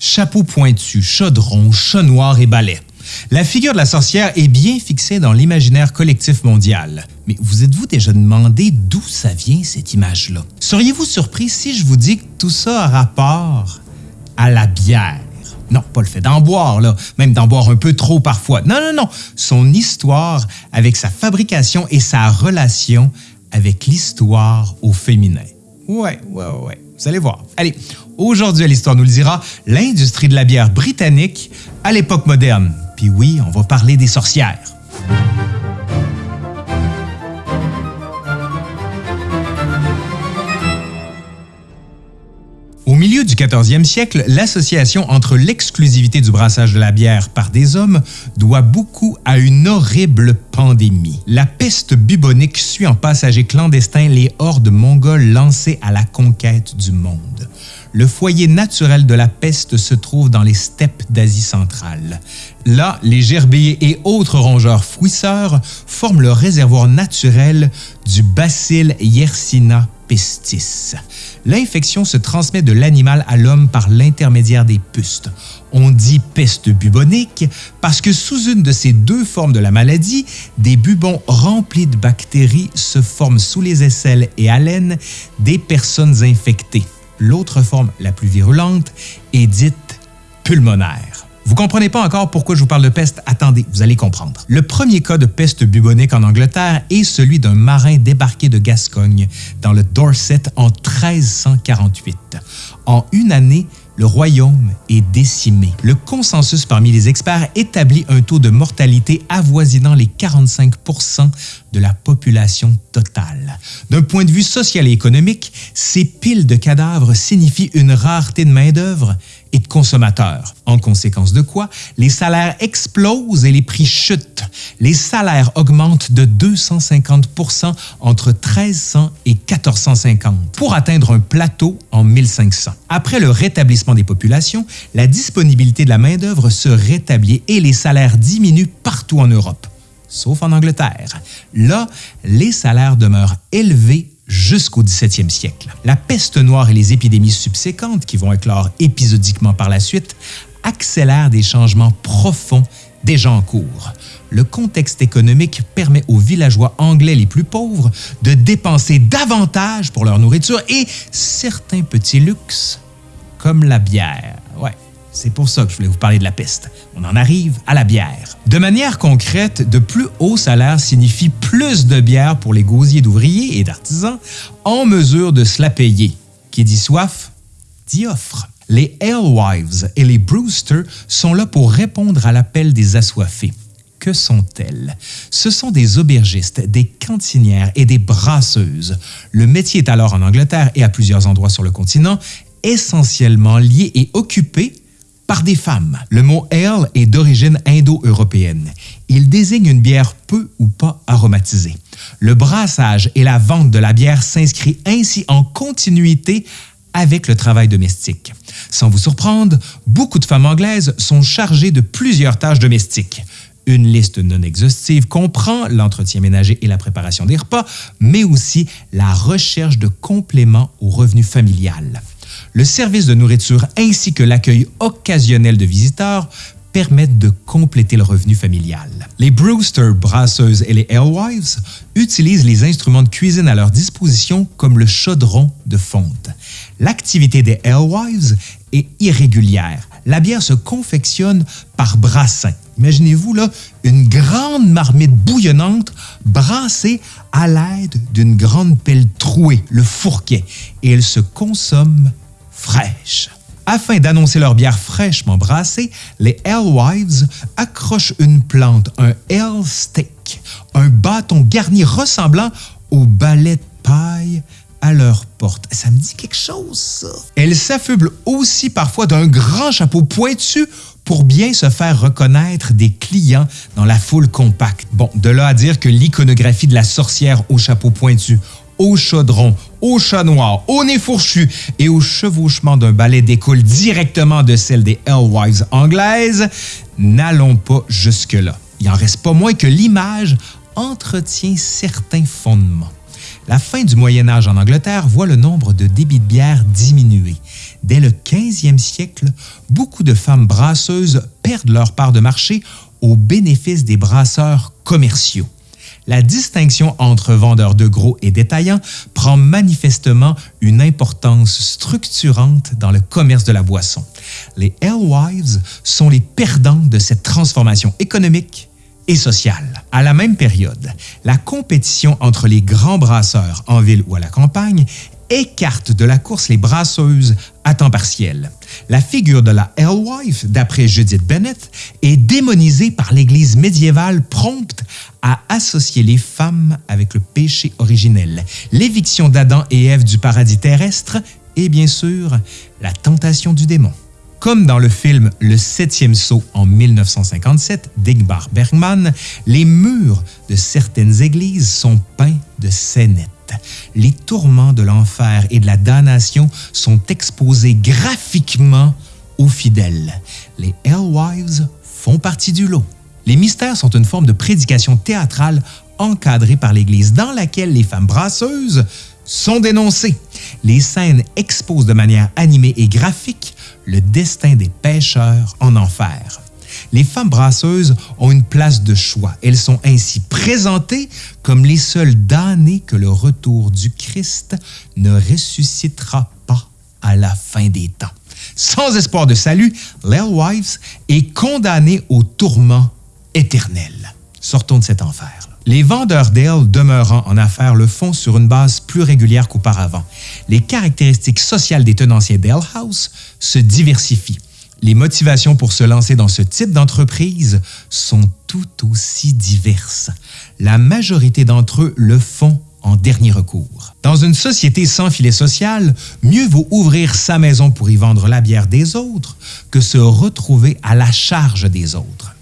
Chapeau pointu, chaudron, chat noir et balai. La figure de la sorcière est bien fixée dans l'imaginaire collectif mondial. Mais vous êtes-vous déjà demandé d'où ça vient cette image-là? Seriez-vous surpris si je vous dis que tout ça a rapport à la bière? Non, pas le fait d'en boire, même d'en boire un peu trop parfois. Non, non, non. Son histoire avec sa fabrication et sa relation avec l'histoire au féminin. Ouais, ouais, ouais. Vous allez voir. Allez, aujourd'hui à l'Histoire nous le dira, l'industrie de la bière britannique à l'époque moderne. Puis oui, on va parler des sorcières. 14e siècle, l'association entre l'exclusivité du brassage de la bière par des hommes doit beaucoup à une horrible pandémie. La peste bubonique suit en passager clandestin les hordes mongoles lancées à la conquête du monde. Le foyer naturel de la peste se trouve dans les steppes d'Asie centrale. Là, les gerbiers et autres rongeurs fouisseurs forment le réservoir naturel du bacille Yersinia pestis. L'infection se transmet de l'animal à l'homme par l'intermédiaire des pustes. On dit peste bubonique parce que sous une de ces deux formes de la maladie, des bubons remplis de bactéries se forment sous les aisselles et haleines des personnes infectées. L'autre forme, la plus virulente, est dite pulmonaire. Vous comprenez pas encore pourquoi je vous parle de peste? Attendez, vous allez comprendre. Le premier cas de peste bubonique en Angleterre est celui d'un marin débarqué de Gascogne dans le Dorset en 1348. En une année, le royaume est décimé. Le consensus parmi les experts établit un taux de mortalité avoisinant les 45% de la population totale. D'un point de vue social et économique, ces piles de cadavres signifient une rareté de main-d'œuvre et de consommateurs. En conséquence de quoi, les salaires explosent et les prix chutent. Les salaires augmentent de 250 entre 1300 et 1450 pour atteindre un plateau en 1500. Après le rétablissement des populations, la disponibilité de la main-d'œuvre se rétablit et les salaires diminuent partout en Europe, sauf en Angleterre. Là, les salaires demeurent élevés jusqu'au 17e siècle. La peste noire et les épidémies subséquentes, qui vont éclore épisodiquement par la suite, accélèrent des changements profonds déjà en cours. Le contexte économique permet aux villageois anglais les plus pauvres de dépenser davantage pour leur nourriture et certains petits luxes, comme la bière. C'est pour ça que je voulais vous parler de la peste. On en arrive à la bière. De manière concrète, de plus hauts salaires signifie plus de bière pour les gosiers d'ouvriers et d'artisans en mesure de se la payer. Qui dit soif, dit offre. Les Alewives et les Brewster sont là pour répondre à l'appel des assoiffés. Que sont-elles? Ce sont des aubergistes, des cantinières et des brasseuses. Le métier est alors en Angleterre et à plusieurs endroits sur le continent essentiellement lié et occupé par des femmes. Le mot ale est d'origine indo-européenne. Il désigne une bière peu ou pas aromatisée. Le brassage et la vente de la bière s'inscrit ainsi en continuité avec le travail domestique. Sans vous surprendre, beaucoup de femmes anglaises sont chargées de plusieurs tâches domestiques. Une liste non exhaustive comprend l'entretien ménager et la préparation des repas, mais aussi la recherche de compléments au revenu familial. Le service de nourriture ainsi que l'accueil occasionnel de visiteurs permettent de compléter le revenu familial. Les Brewster brasseuses et les Alewives utilisent les instruments de cuisine à leur disposition comme le chaudron de fonte. L'activité des Alewives est irrégulière. La bière se confectionne par brassin. Imaginez-vous là une grande marmite bouillonnante brassée à l'aide d'une grande pelle trouée, le fourquet, et elle se consomme Afin d'annoncer leur bière fraîchement brassée, les Alewives accrochent une plante, un ale stick, un bâton garni ressemblant au balai de paille à leur porte. Ça me dit quelque chose, ça. Elles s'affublent aussi parfois d'un grand chapeau pointu pour bien se faire reconnaître des clients dans la foule compacte. Bon, de là à dire que l'iconographie de la sorcière au chapeau pointu, au chaudron, au chat noir, au nez fourchu et au chevauchement d'un balai découle directement de celle des Alewives anglaises, n'allons pas jusque-là. Il en reste pas moins que l'image entretient certains fondements. La fin du Moyen Âge en Angleterre voit le nombre de débits de bière diminuer. dès le 15e siècle, beaucoup de femmes brasseuses perdent leur part de marché au bénéfice des brasseurs commerciaux. La distinction entre vendeurs de gros et détaillants prend manifestement une importance structurante dans le commerce de la boisson. Les Alewives sont les perdants de cette transformation économique et sociale. À la même période, la compétition entre les grands brasseurs en ville ou à la campagne écarte de la course les brasseuses à temps partiel. La figure de la Alewife, d'après Judith Bennett, est démonisée par l'Église médiévale prompte à associer les femmes avec le péché originel, l'éviction d'Adam et Ève du paradis terrestre et bien sûr la tentation du démon. Comme dans le film Le septième saut en 1957 d'Igmar Bergman, les murs de certaines églises sont peints de scénettes. Les tourments de l'enfer et de la damnation sont exposés graphiquement aux fidèles. Les Hellwives font partie du lot. Les mystères sont une forme de prédication théâtrale encadrée par l'Église dans laquelle les femmes brasseuses sont dénoncées. Les scènes exposent de manière animée et graphique le destin des pécheurs en enfer. Les femmes brasseuses ont une place de choix. Elles sont ainsi présentées comme les seules damnées que le retour du Christ ne ressuscitera pas à la fin des temps. Sans espoir de salut, Wives est condamnée au tourment éternel. Sortons de cet enfer. Les vendeurs d'ale demeurant en affaires le font sur une base plus régulière qu'auparavant. Les caractéristiques sociales des tenanciers d'ale house se diversifient. Les motivations pour se lancer dans ce type d'entreprise sont tout aussi diverses. La majorité d'entre eux le font en dernier recours. Dans une société sans filet social, mieux vaut ouvrir sa maison pour y vendre la bière des autres que se retrouver à la charge des autres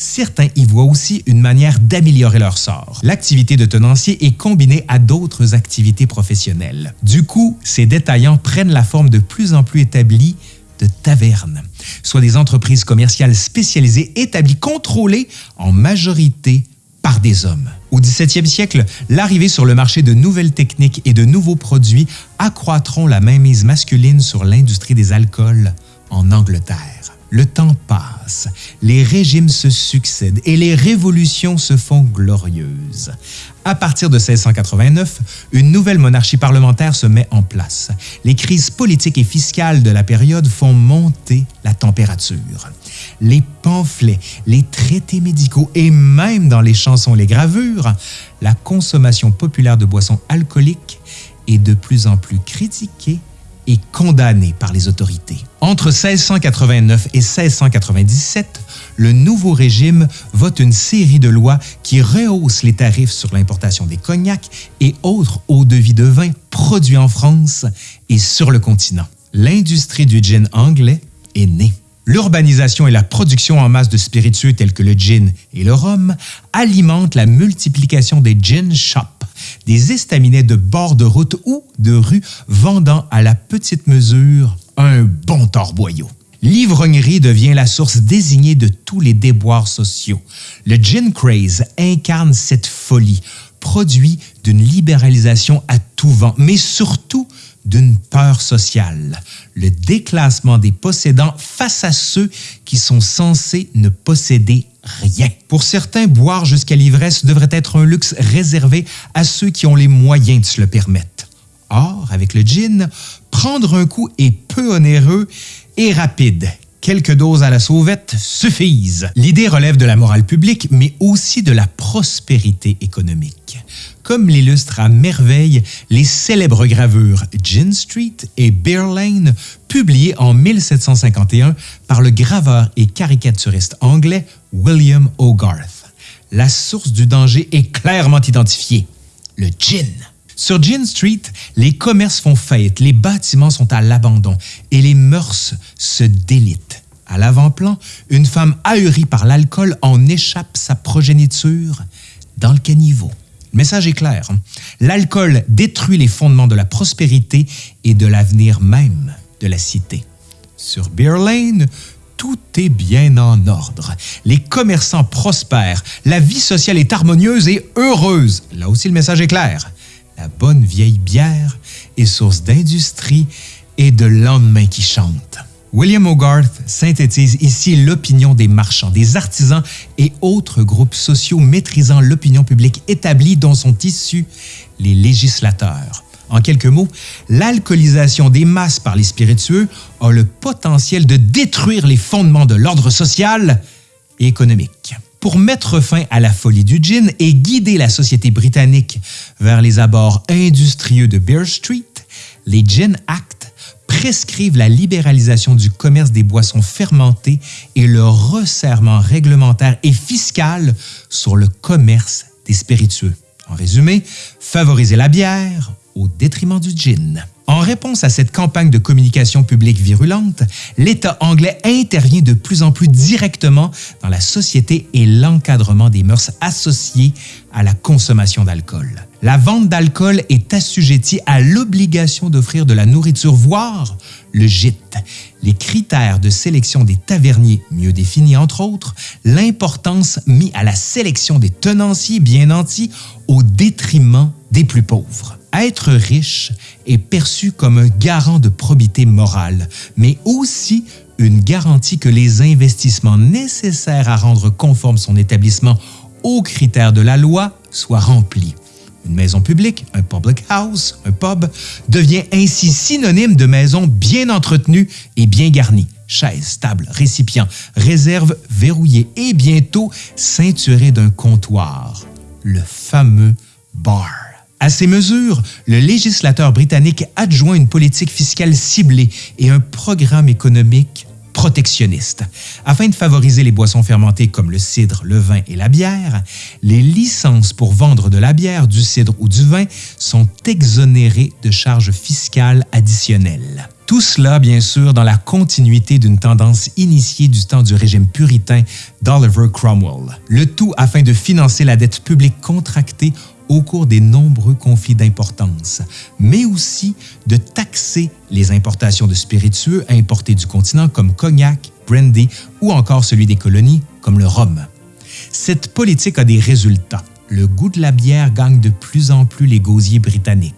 certains y voient aussi une manière d'améliorer leur sort. L'activité de tenancier est combinée à d'autres activités professionnelles. Du coup, ces détaillants prennent la forme de plus en plus établie de tavernes, soit des entreprises commerciales spécialisées établies, contrôlées en majorité par des hommes. Au 17e siècle, l'arrivée sur le marché de nouvelles techniques et de nouveaux produits accroîtront la mainmise masculine sur l'industrie des alcools en Angleterre. Le temps passe, les régimes se succèdent et les révolutions se font glorieuses. À partir de 1689, une nouvelle monarchie parlementaire se met en place. Les crises politiques et fiscales de la période font monter la température. Les pamphlets, les traités médicaux et même dans les chansons les gravures, la consommation populaire de boissons alcooliques est de plus en plus critiquée et condamné par les autorités. Entre 1689 et 1697, le nouveau régime vote une série de lois qui rehaussent les tarifs sur l'importation des cognacs et autres eaux-de-vie de vin produits en France et sur le continent. L'industrie du gin anglais est née. L'urbanisation et la production en masse de spiritueux tels que le gin et le rhum alimentent la multiplication des gin shops des estaminets de bord de route ou de rue vendant à la petite mesure un bon torboyau. L'ivrognerie devient la source désignée de tous les déboires sociaux. Le gin craze incarne cette folie, produit d'une libéralisation à tout vent, mais surtout d'une peur sociale, le déclassement des possédants face à ceux qui sont censés ne posséder rien. Pour certains, boire jusqu'à l'ivresse devrait être un luxe réservé à ceux qui ont les moyens de se le permettre. Or, avec le gin, prendre un coup est peu onéreux et rapide. Quelques doses à la sauvette suffisent. L'idée relève de la morale publique, mais aussi de la prospérité économique. Comme l'illustrent à merveille les célèbres gravures Gin Street et Beer Lane, publiées en 1751 par le graveur et caricaturiste anglais William Hogarth. La source du danger est clairement identifiée, le gin. Sur Gin Street, les commerces font faillite, les bâtiments sont à l'abandon et les mœurs se délitent. À l'avant-plan, une femme ahurie par l'alcool en échappe sa progéniture dans le caniveau. Le message est clair. L'alcool détruit les fondements de la prospérité et de l'avenir même de la cité. Sur Beer Lane, tout est bien en ordre. Les commerçants prospèrent, la vie sociale est harmonieuse et heureuse. Là aussi, le message est clair. La bonne vieille bière est source d'industrie et de lendemain qui chantent. William Hogarth synthétise ici l'opinion des marchands, des artisans et autres groupes sociaux maîtrisant l'opinion publique établie dont sont issus les législateurs. En quelques mots, l'alcoolisation des masses par les spiritueux a le potentiel de détruire les fondements de l'ordre social et économique. Pour mettre fin à la folie du gin et guider la société britannique vers les abords industrieux de Bear Street, les Gin Act prescrivent la libéralisation du commerce des boissons fermentées et le resserrement réglementaire et fiscal sur le commerce des spiritueux. En résumé, favoriser la bière au détriment du gin. En réponse à cette campagne de communication publique virulente, l'État anglais intervient de plus en plus directement dans la société et l'encadrement des mœurs associées à la consommation d'alcool. La vente d'alcool est assujettie à l'obligation d'offrir de la nourriture, voire le gîte. Les critères de sélection des taverniers, mieux définis entre autres, l'importance mise à la sélection des tenanciers bien nantis au détriment des plus pauvres. Être riche est perçu comme un garant de probité morale, mais aussi une garantie que les investissements nécessaires à rendre conforme son établissement aux critères de la loi soient remplis. Une maison publique, un public house, un pub, devient ainsi synonyme de maison bien entretenue et bien garnie. Chaises, tables, récipients, réserves verrouillées et bientôt ceinturées d'un comptoir, le fameux bar. À ces mesures, le législateur britannique adjoint une politique fiscale ciblée et un programme économique protectionniste. Afin de favoriser les boissons fermentées comme le cidre, le vin et la bière, les licences pour vendre de la bière, du cidre ou du vin sont exonérées de charges fiscales additionnelles. Tout cela, bien sûr, dans la continuité d'une tendance initiée du temps du régime puritain d'Oliver Cromwell. Le tout afin de financer la dette publique contractée au cours des nombreux conflits d'importance, mais aussi de taxer les importations de spiritueux importés du continent comme cognac, brandy ou encore celui des colonies comme le rhum. Cette politique a des résultats. Le goût de la bière gagne de plus en plus les gosiers britanniques.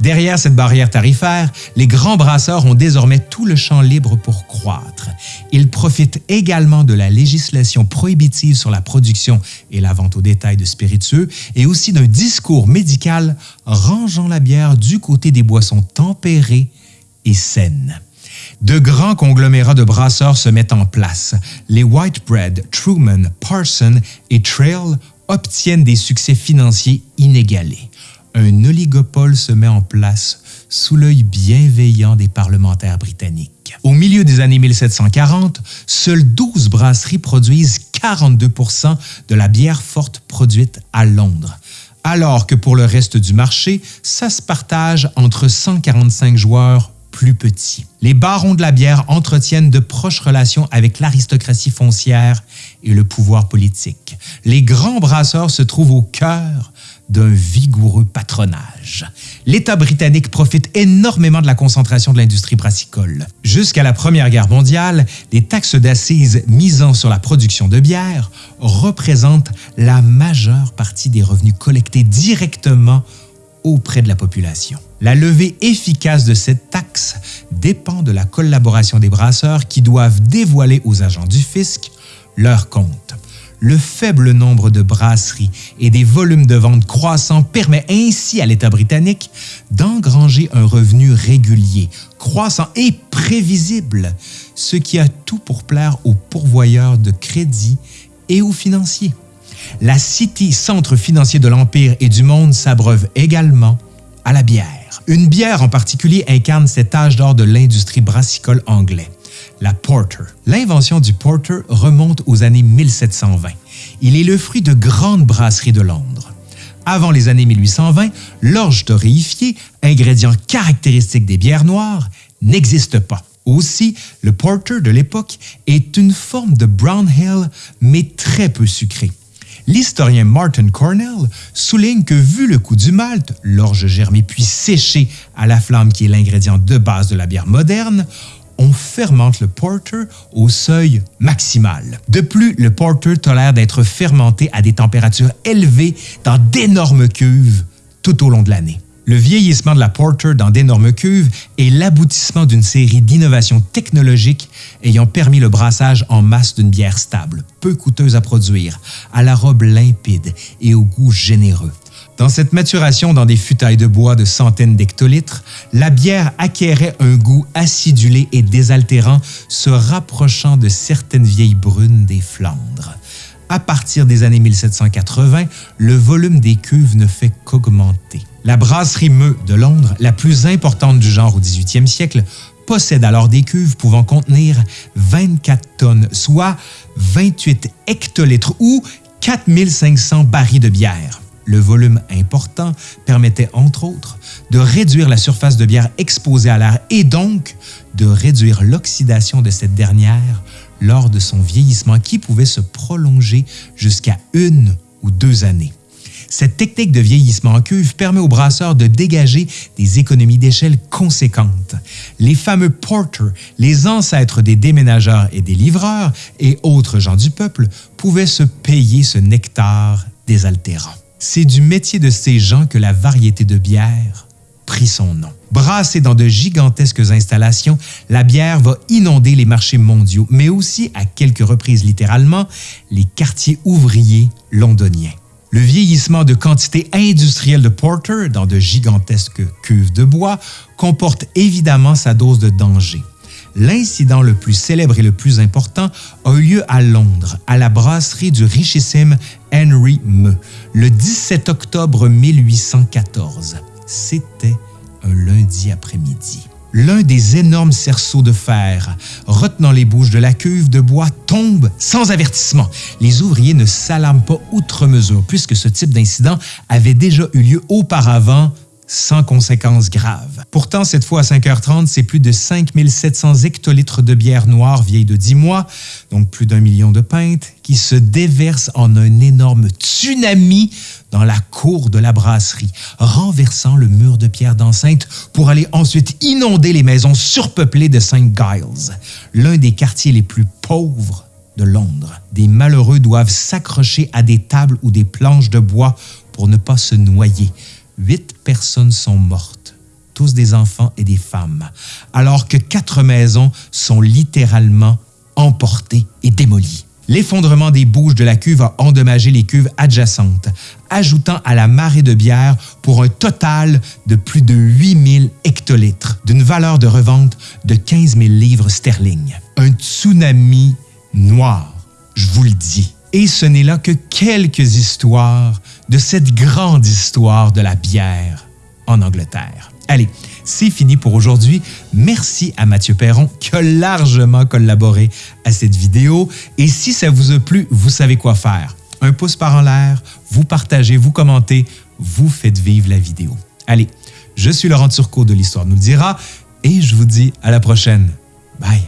Derrière cette barrière tarifaire, les grands brasseurs ont désormais tout le champ libre pour croître. Ils profitent également de la législation prohibitive sur la production et la vente au détail de spiritueux et aussi d'un discours médical rangeant la bière du côté des boissons tempérées et saines. De grands conglomérats de brasseurs se mettent en place. Les Whitebread, Truman, Parson et Trail obtiennent des succès financiers inégalés un oligopole se met en place sous l'œil bienveillant des parlementaires britanniques. Au milieu des années 1740, seules 12 brasseries produisent 42% de la bière forte produite à Londres, alors que pour le reste du marché, ça se partage entre 145 joueurs plus petits. Les barons de la bière entretiennent de proches relations avec l'aristocratie foncière et le pouvoir politique. Les grands brasseurs se trouvent au cœur d'un vigoureux patronage. L'État britannique profite énormément de la concentration de l'industrie brassicole. Jusqu'à la Première Guerre mondiale, les taxes d'assises misant sur la production de bière représentent la majeure partie des revenus collectés directement auprès de la population. La levée efficace de cette taxe dépend de la collaboration des brasseurs qui doivent dévoiler aux agents du fisc leurs comptes le faible nombre de brasseries et des volumes de vente croissants permet ainsi à l'État britannique d'engranger un revenu régulier, croissant et prévisible, ce qui a tout pour plaire aux pourvoyeurs de crédit et aux financiers. La City, centre financier de l'Empire et du monde, s'abreuve également à la bière. Une bière en particulier incarne cet âge d'or de l'industrie brassicole anglais la porter. L'invention du porter remonte aux années 1720. Il est le fruit de grandes brasseries de Londres. Avant les années 1820, l'orge torréfiée, ingrédient caractéristique des bières noires, n'existe pas. Aussi, le porter de l'époque est une forme de brown ale, mais très peu sucré. L'historien Martin Cornell souligne que vu le coût du malt, l'orge germée puis séchée à la flamme qui est l'ingrédient de base de la bière moderne, on fermente le porter au seuil maximal. De plus, le porter tolère d'être fermenté à des températures élevées dans d'énormes cuves tout au long de l'année. Le vieillissement de la Porter dans d'énormes cuves est l'aboutissement d'une série d'innovations technologiques ayant permis le brassage en masse d'une bière stable, peu coûteuse à produire, à la robe limpide et au goût généreux. Dans cette maturation dans des futailles de bois de centaines d'hectolitres, la bière acquérait un goût acidulé et désaltérant, se rapprochant de certaines vieilles brunes des Flandres. À partir des années 1780, le volume des cuves ne fait qu'augmenter. La brasserie Meu de Londres, la plus importante du genre au 18e siècle, possède alors des cuves pouvant contenir 24 tonnes, soit 28 hectolitres ou 4500 barils de bière. Le volume important permettait entre autres de réduire la surface de bière exposée à l'air et donc de réduire l'oxydation de cette dernière lors de son vieillissement qui pouvait se prolonger jusqu'à une ou deux années. Cette technique de vieillissement en cuve permet aux brasseurs de dégager des économies d'échelle conséquentes. Les fameux porters, les ancêtres des déménageurs et des livreurs et autres gens du peuple, pouvaient se payer ce nectar désaltérant. C'est du métier de ces gens que la variété de bière prit son nom. Brassée dans de gigantesques installations, la bière va inonder les marchés mondiaux, mais aussi, à quelques reprises littéralement, les quartiers ouvriers londoniens. Le vieillissement de quantités industrielles de porter dans de gigantesques cuves de bois comporte évidemment sa dose de danger. L'incident le plus célèbre et le plus important a eu lieu à Londres, à la brasserie du richissime Henry Meu, le 17 octobre 1814. C'était un lundi après-midi. L'un des énormes cerceaux de fer retenant les bouches de la cuve de bois tombe sans avertissement. Les ouvriers ne s'alarment pas outre mesure puisque ce type d'incident avait déjà eu lieu auparavant sans conséquences graves. Pourtant, cette fois à 5h30, c'est plus de 5700 hectolitres de bière noire vieille de 10 mois, donc plus d'un million de pintes, qui se déversent en un énorme tsunami dans la cour de la brasserie, renversant le mur de pierre d'enceinte pour aller ensuite inonder les maisons surpeuplées de St. Giles, l'un des quartiers les plus pauvres de Londres. Des malheureux doivent s'accrocher à des tables ou des planches de bois pour ne pas se noyer huit personnes sont mortes, tous des enfants et des femmes, alors que quatre maisons sont littéralement emportées et démolies. L'effondrement des bouches de la cuve a endommagé les cuves adjacentes, ajoutant à la marée de bière pour un total de plus de 8000 hectolitres, d'une valeur de revente de 15 000 livres sterling. Un tsunami noir, je vous le dis. Et ce n'est là que quelques histoires de cette grande histoire de la bière en Angleterre. Allez, c'est fini pour aujourd'hui. Merci à Mathieu Perron qui a largement collaboré à cette vidéo. Et si ça vous a plu, vous savez quoi faire. Un pouce par en l'air, vous partagez, vous commentez, vous faites vivre la vidéo. Allez, je suis Laurent Turcot de l'Histoire nous le dira et je vous dis à la prochaine. Bye!